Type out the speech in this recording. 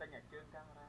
បានទិញអាជើងកាមេរ៉ា